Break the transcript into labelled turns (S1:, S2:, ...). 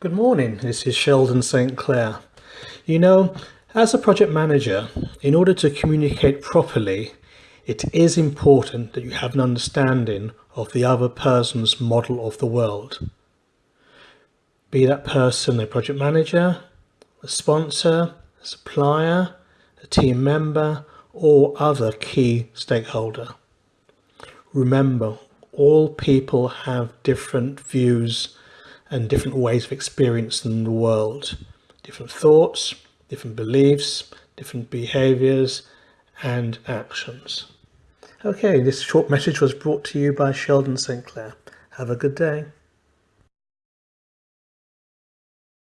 S1: Good morning, this is Sheldon St. Clair. You know, as a project manager, in order to communicate properly, it is important that you have an understanding of the other person's model of the world. Be that person a project manager, a sponsor, a supplier, a team member, or other key stakeholder. Remember, all people have different views and different ways of experiencing the world. Different thoughts, different beliefs, different behaviours and actions. Okay, this short message was brought to you by Sheldon St. Clair. Have a good day.